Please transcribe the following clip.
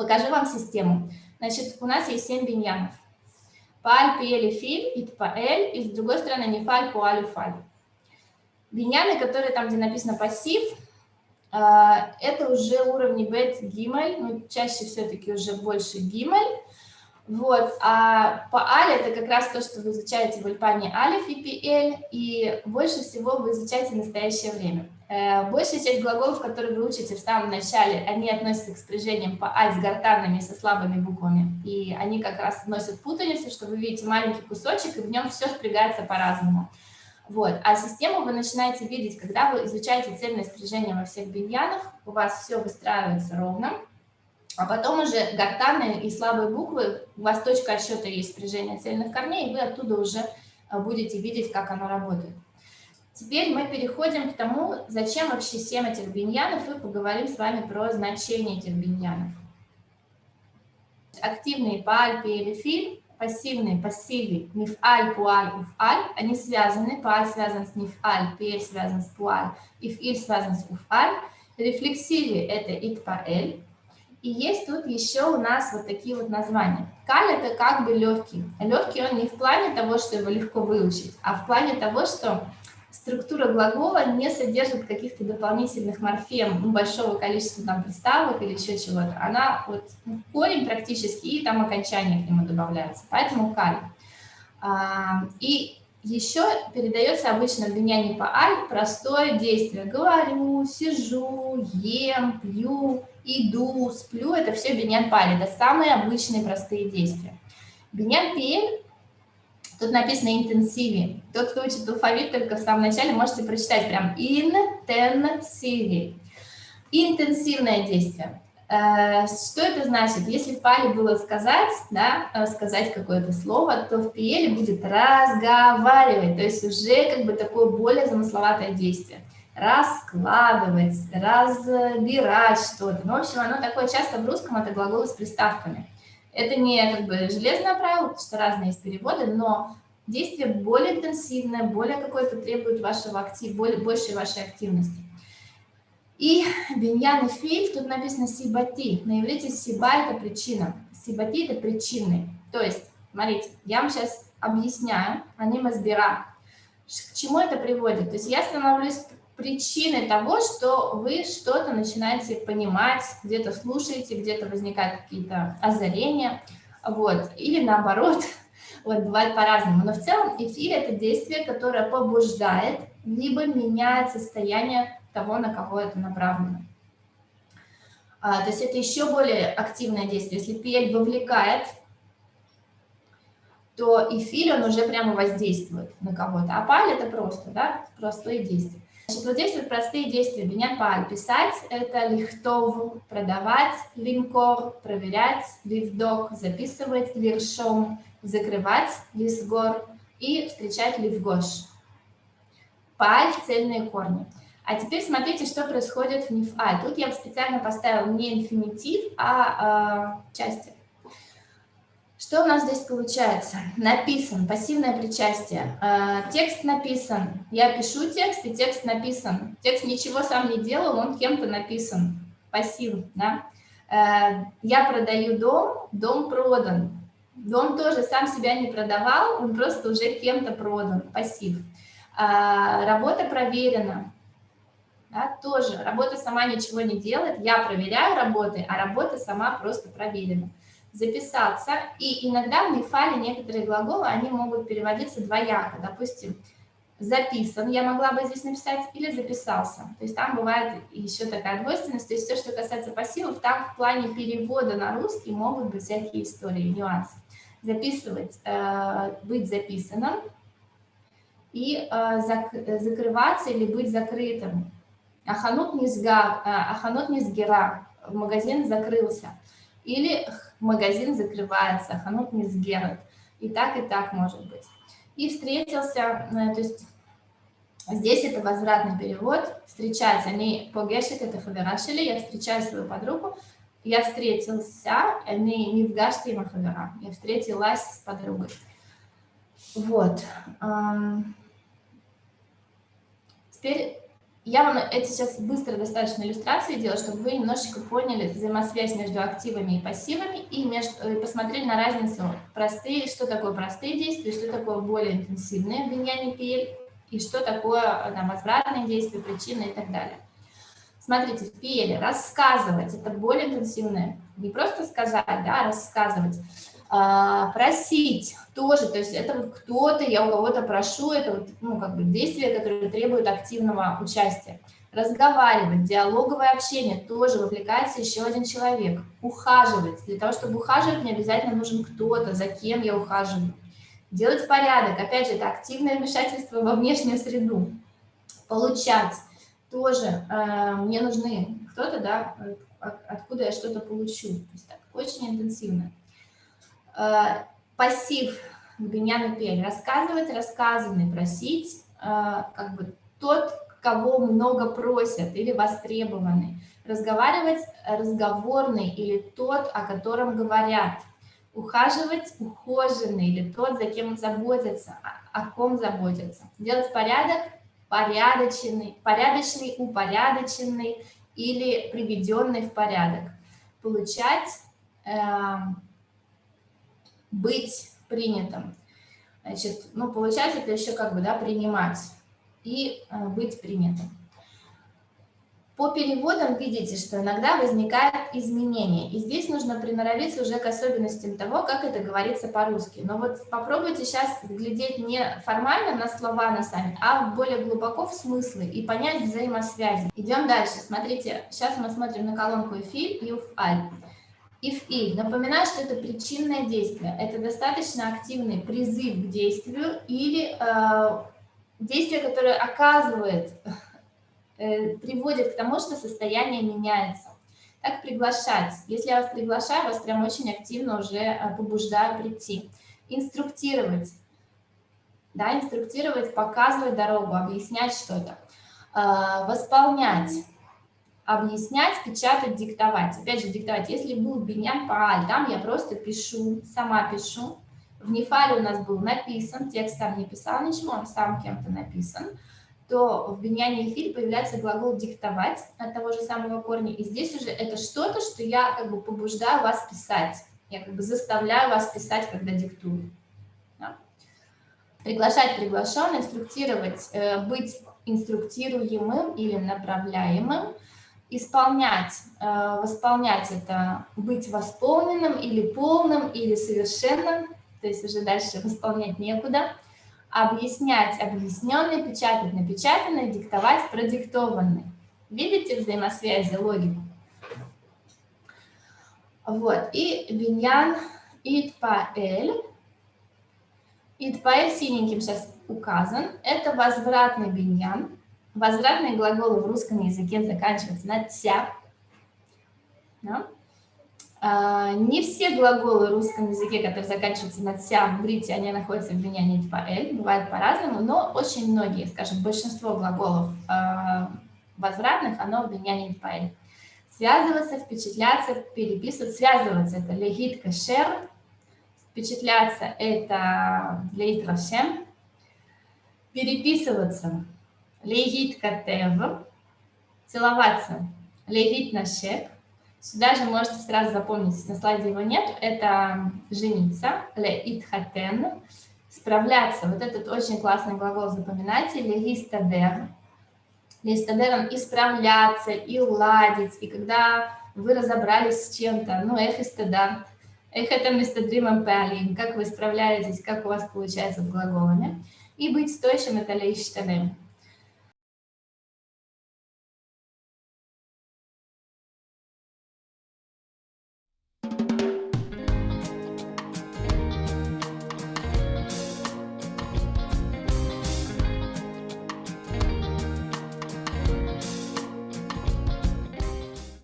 Покажу вам систему. Значит, у нас есть 7 биньянов. Паль, пиэль филь, ит паэль, и с другой стороны не фаль, пуаль фаль. Биньяны, которые там, где написано пассив, а, это уже уровни бет гимель, ну, чаще все-таки уже больше гимель. Вот, а по аль это как раз то, что вы изучаете в Ульпане алиф и пиэль, и больше всего вы изучаете в настоящее время. Э, большая часть глаголов, которые вы учите в самом начале, они относятся к спряжениям по аль с гортанными, со слабыми буквами, и они как раз вносят путаницу, что вы видите маленький кусочек, и в нем все спрягается по-разному. Вот. А систему вы начинаете видеть, когда вы изучаете цельное спряжение во всех биньянах, у вас все выстраивается ровно, а потом уже гортанные и слабые буквы, у вас точка отсчета есть спряжение цельных корней, и вы оттуда уже э, будете видеть, как оно работает. Теперь мы переходим к тому, зачем вообще 7 этих биньянов, и поговорим с вами про значение этих биньянов. Активные по альпе или фильм пассивные, пассивы, мифаль, пуаль, уфаль, они связаны, пуаль связан с мифаль, пель связан с пуаль, ифиль связан с уфаль, рефлексивы – это итпаэль, и есть тут еще у нас вот такие вот названия. Каль – это как бы легкий. Легкий он не в плане того, что его легко выучить, а в плане того, что структура глагола не содержит каких-то дополнительных морфем, ну, большого количества там приставок или еще чего-то. Она вот ну, корень практически, и там окончание к нему добавляется. Поэтому каль. А, и еще передается обычно в биньяне по аль простое действие. Говорю, сижу, ем, пью, иду, сплю. Это все биньян паль. Это самые обычные простые действия. Биньян пель Тут написано интенсиви. Тот, кто учит алфавит только в самом начале, можете прочитать прям интенсиви. Интенсивное действие. Э, что это значит? Если в пале было сказать, да, э, сказать какое-то слово, то в пиеле будет разговаривать, то есть уже как бы такое более замысловатое действие. Раскладывать, разбирать что-то. Ну, в общем, оно такое часто в русском, это глаголы с приставками. Это не как бы железное правило, потому что разные есть переводы, но действие более интенсивное, более какое-то требует вашего актив, более, большей вашей активности. И биньян и филь, тут написано сибати. На иврите сиба – это причина. Сибати – это причины. То есть, смотрите, я вам сейчас объясняю, они мазбира. К чему это приводит? То есть я становлюсь причины того, что вы что-то начинаете понимать, где-то слушаете, где-то возникают какие-то озарения, вот, или наоборот, вот, бывает по-разному. Но в целом эфир – это действие, которое побуждает, либо меняет состояние того, на кого это направлено. А, то есть это еще более активное действие. Если пель вовлекает, то эфир, он уже прямо воздействует на кого-то. А паль – это просто, да, простое действие. Значит, вот здесь вот простые действия. Меня паль. Писать – это лихтов, продавать, линкор, проверять, ливдок, записывать, лиршом, закрывать, лисгор и встречать ливгош. Паль – цельные корни. А теперь смотрите, что происходит в нифаль. Тут я специально поставил не инфинитив, а э, части. Что у нас здесь получается? Написан, пассивное причастие. Э, текст написан. Я пишу текст, и текст написан. Текст ничего сам не делал, он кем-то написан. Пассив, да? Э, я продаю дом, дом продан. Дом тоже сам себя не продавал, он просто уже кем-то продан, пассив. Э, работа проверена. Да, тоже работа сама ничего не делает, я проверяю работы, а работа сама просто проверена записаться. И иногда в Мифале некоторые глаголы, они могут переводиться двояко. Допустим, записан, я могла бы здесь написать, или записался. То есть там бывает еще такая двойственность. То есть все, что касается пассивов, там в плане перевода на русский могут быть всякие истории, нюансы. Записывать, э, быть записанным и э, зак закрываться или быть закрытым. Аханут не, сга, э, аханут магазин закрылся. Или магазин закрывается, ханут не сгерет. И так, и так может быть. И встретился, э, то есть здесь это возвратный перевод, встречать, они погешит, это фаверашили, я встречаю свою подругу, я встретился, они не в гаште хавера, я встретилась с подругой. Вот. Теперь Я вам это сейчас быстро достаточно иллюстрации делаю, чтобы вы немножечко поняли взаимосвязь между активами и пассивами и между, и посмотрели на разницу простые, что такое простые действия, что такое более интенсивные обвинения PL и что такое там, возвратные действия, причины и так далее. Смотрите, в PL рассказывать – это более интенсивное, не просто сказать, да, а рассказывать. А, просить тоже, то есть это кто-то, я у кого-то прошу, это вот, ну, как бы действия, которые требуют активного участия. Разговаривать, диалоговое общение, тоже вовлекается еще один человек. Ухаживать, для того, чтобы ухаживать, не обязательно нужен кто-то, за кем я ухаживаю. Делать порядок, опять же, это активное вмешательство во внешнюю среду. Получать, тоже э, мне нужны кто-то, да, откуда я что-то получу. То есть так, очень интенсивно. Э, пассив Гбиняна Пель. Рассказывать, рассказанный, просить, э, как бы тот, кого много просят или востребованный. Разговаривать, разговорный или тот, о котором говорят. Ухаживать, ухоженный или тот, за кем заботятся, о ком заботятся. Делать порядок, порядочный, порядочный, упорядоченный или приведенный в порядок. Получать, э, быть принятым. Значит, ну, получать это еще как бы, да, принимать и э, быть принятым. По переводам видите, что иногда возникают изменения, и здесь нужно приноровиться уже к особенностям того, как это говорится по-русски. Но вот попробуйте сейчас глядеть не формально на слова на сами, а более глубоко в смыслы и понять взаимосвязи. Идем дальше. Смотрите, сейчас мы смотрим на колонку «Эфиль» и «Уфаль». If и. Напоминаю, что это причинное действие. Это достаточно активный призыв к действию или э, действие, которое оказывает, э, приводит к тому, что состояние меняется. Как приглашать? Если я вас приглашаю, вас прям очень активно уже э, побуждаю прийти. Инструктировать. Да, инструктировать, показывать дорогу, объяснять что-то. Э, восполнять объяснять, печатать, диктовать. Опять же, диктовать. Если был Беньян Пааль, там я просто пишу, сама пишу. В Нефале у нас был написан, текст там не писал ничего, он сам кем-то написан, то в Беньяне Эфире появляется глагол «диктовать» от того же самого корня. И здесь уже это что-то, что я как бы побуждаю вас писать. Я как бы заставляю вас писать, когда диктую. Да? Приглашать приглашенный, инструктировать, э, быть инструктируемым или направляемым – исполнять, э, восполнять это, быть восполненным или полным, или совершенным, то есть уже дальше восполнять некуда, объяснять объясненный, печатать напечатанный, диктовать продиктованный. Видите взаимосвязи, логику? Вот, и биньян итпаэль. Итпаэль синеньким сейчас указан. Это возвратный биньян. Возвратные глаголы в русском языке заканчиваются на «тя». Да? А, не все глаголы в русском языке, которые заканчиваются на «тя», в иврите, они находятся в вменянии по «эль», бывает по-разному, но очень многие, скажем, большинство глаголов а, возвратных, оно в вменянии по «эль». Связываться, впечатляться, переписывать. Связываться – это легит кашер, впечатляться – это лейт рашем, переписываться – легит катев, целоваться, легит нашек. Сюда же можете сразу запомнить, на слайде его нет, это жениться, леит хатен, справляться. Вот этот очень классный глагол запоминайте, легистадер. Легистадер, он исправляться, и уладить, и когда вы разобрались с чем-то, ну, эх, истада, эх, это мистадримом палин, как вы справляетесь, как у вас получается с глаголами. И быть стоящим – это лейштадем.